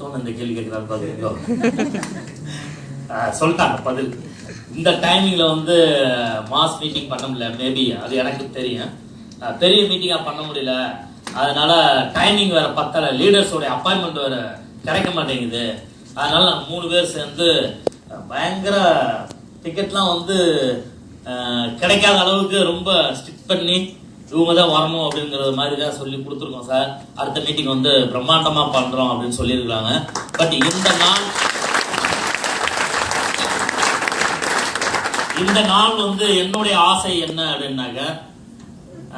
எடுத்தோன்னு இந்த கேள்வி கேட்கிறாரு பாருங்க சொல்லிட்டாங்க பதில். இந்த டைமிங்ல வந்து மாஸ் மீட்டிங் பண்ண முடியல. மேபி அது எனக்கு தெரியும். பெரிய மீட்டிங்காக பண்ண முடியல. அதனால டைமிங் வேற பத்தல. லீடர்ஸோட அப்பாயின்மெண்ட் வேற கிடைக்க மாட்டேங்குது. அதனால நாங்கள் மூணு பேர் சேர்ந்து பயங்கர டிக்கெட்லாம் வந்து கிடைக்காத அளவுக்கு ரொம்ப ஸ்டிக் பண்ணி இவங்க தான் வரணும் அப்படிங்கிறது மாதிரி தான் சொல்லி கொடுத்துருக்கோம் சார். அடுத்த மீட்டிங் வந்து பிரம்மாண்டமாக பண்ணுறோம் அப்படின்னு சொல்லியிருக்காங்க பட் இந்த நாள் இந்த நாள் வந்து என்னுடைய ஆசை என்ன அப்படின்னாக்க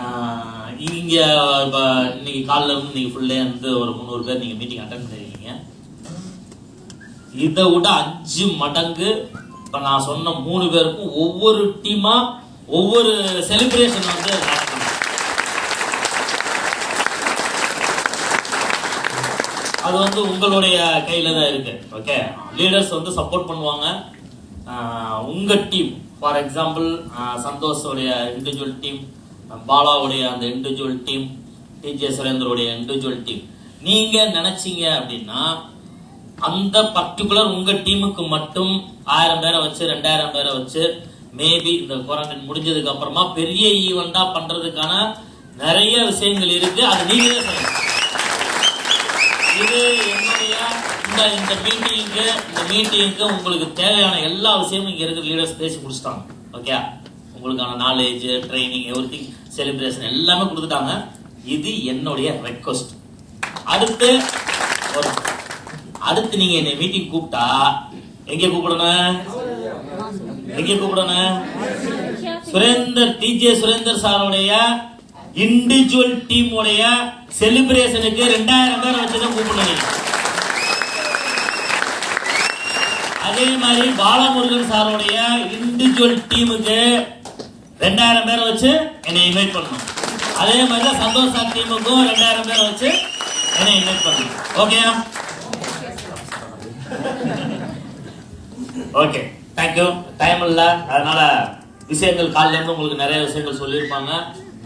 ஆஹ், இங்க இப்ப இன்னைக்கு காலைல இருந்து நீங்கள் ஃபுல்லே வந்து ஒரு முந்நூறு பேர் நீங்கள் மீட்டிங் அட்டன் பண்ணிருக்கீங்க. இதை விட அஞ்சு மடங்கு இப்போ நான் சொன்ன மூணு பேருக்கும் ஒவ்வொரு டீமாக ஒவ்வொரு செலிப்ரேஷன் வந்து அது வந்து உங்களுடைய கையில தான் இருக்கு. ஓகே லீடர்ஸ் வந்து சப்போர்ட் பண்ணுவாங்க. உங்கள் உங்க டீம் ஃபார் எக்ஸாம்பிள் சந்தோஷோடைய இண்டிவிஜுவல் டீம் பாலாவுடைய அந்த இண்டிவிஜுவல் டீம் டிஜே சுரேந்தருடைய இண்டிவிஜுவல் டீம் நீங்க நினைச்சீங்க அப்படின்னா அந்த பர்டிகுலர் உங்க டீமுக்கு மட்டும் ஆயிரம் பேரை வச்சு ரெண்டாயிரம் பேரை வச்சு மேபி இந்த குவாரண்டைன் முடிஞ்சதுக்கு அப்புறமா பெரிய ஈவெண்டா பண்றதுக்கான நிறைய விஷயங்கள் இருக்கு. அது நீங்களே செய்யணும் இது என்னுடைய இந்த இந்த மீட்டிங்க்கு இந்த மீட்டிங்க்கு உங்களுக்கு தேவையான எல்லா விஷயமும் இங்கே இருக்கிற லீடர்ஸ் பேசி முடிச்சிட்டாங்க. ஓகே உங்களுக்கான knowledge training everything celebration எல்லாமே கொடுத்துட்டாங்க. இது என்னுடைய ரெக்வஸ்ட் அடுத்து அடுத்து நீங்க என்னை மீட்டிங் கூப்பிட்டா எங்க கூப்பிடணும்? எங்க கூப்பிடணும்? சுரேந்தர் டிஜே சுரேந்தர் சாருடைய இண்டிவிஜுவல் டீம் உடைய செலிப்ரேஷனுக்கு ரெண்டாயிரம் பேர் வச்சுதான் கூப்பிடணும் அதே மாதிரி பாலமுருகன் சாருடைய இண்டிவிஜுவல் டீமுக்கு ரெண்டாயிரம் பேரை வச்சு என்னை இன்வைட் பண்ணணும். அதே மாதிரி தான் சந்தோஷ் சார் டீமுக்கும் ரெண்டாயிரம் பேரை வச்சு என்னை இன்வைட் பண்ணணும். ஓகே ஓகே தேங்க்யூ டைம் இல்லை. அதனால விஷயங்கள் காலைல இருந்து உங்களுக்கு நிறைய விஷயங்கள் சொல்லியிருப்பாங்க.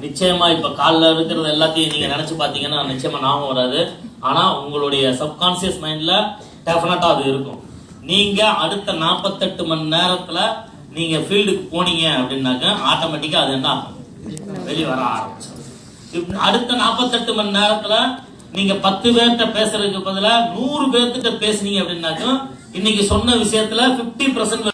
நிச்சயமா இப்ப காலைல இருக்கிறது எல்லாத்தையும் நீங்க நினைச்சு பாத்தீங்கன்னா நிச்சயமா ஞாபகம் வராது. ஆனா உங்களுடைய சப்கான்சியஸ் மைண்ட்ல டெஃபினட்டா அது இருக்கும். நீங்க அடுத்த நாற்பத்தெட்டு மணி நேரத்துல நீங்க ஃபீல்டுக்கு போனீங்க அப்படின்னாக்க ஆட்டோமேட்டிக்கா அது என்ன ஆகும்? வெளியே வர ஆரம்பிச்சிடும் அடுத்த நாற்பத்தெட்டு மணி நேரத்துல நீங்க பத்து பேர்கிட்ட பேசுறதுக்கு பதிலா நூறு பேர்கிட்ட பேசுனீங்க அப்படின்னாக்கும் இன்னைக்கு சொன்ன விஷயத்துல 50%